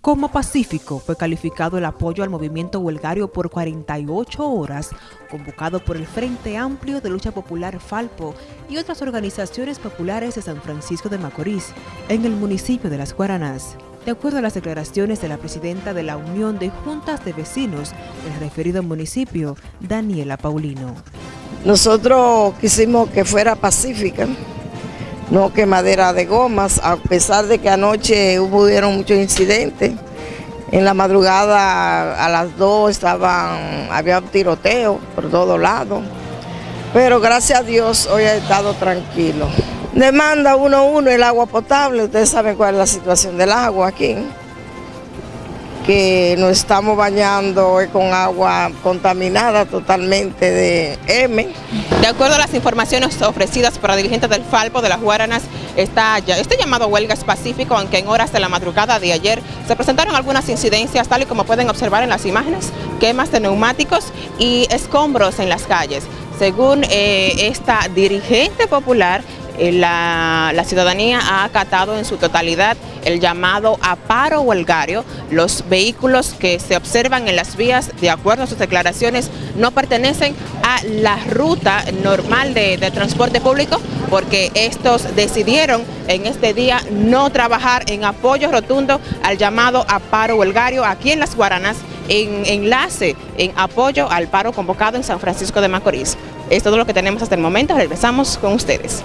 Como pacífico fue calificado el apoyo al movimiento huelgario por 48 horas, convocado por el Frente Amplio de Lucha Popular Falpo y otras organizaciones populares de San Francisco de Macorís, en el municipio de Las Guaranas. De acuerdo a las declaraciones de la presidenta de la Unión de Juntas de Vecinos del referido municipio, Daniela Paulino. Nosotros quisimos que fuera pacífica, no quemadera de gomas, a pesar de que anoche hubo muchos incidentes. En la madrugada a las dos estaban, había un tiroteo por todos lados. Pero gracias a Dios hoy ha estado tranquilo. Demanda uno uno el agua potable, ustedes saben cuál es la situación del agua aquí que nos estamos bañando con agua contaminada totalmente de M. De acuerdo a las informaciones ofrecidas por la dirigente del Falpo de las Guaranas, está este llamado huelga es pacífico, aunque en horas de la madrugada de ayer se presentaron algunas incidencias, tal y como pueden observar en las imágenes, quemas de neumáticos y escombros en las calles. Según eh, esta dirigente popular, eh, la, ciudadanía ha acatado en su totalidad el llamado a paro huelgario. Los vehículos que se observan en las vías, de acuerdo a sus declaraciones, no pertenecen a la ruta normal de, transporte público porque estos decidieron en este día no trabajar en apoyo rotundo al llamado a paro huelgario aquí en Las Guaranas en enlace en apoyo al paro convocado en San Francisco de Macorís. Es todo lo que tenemos hasta el momento, regresamos con ustedes.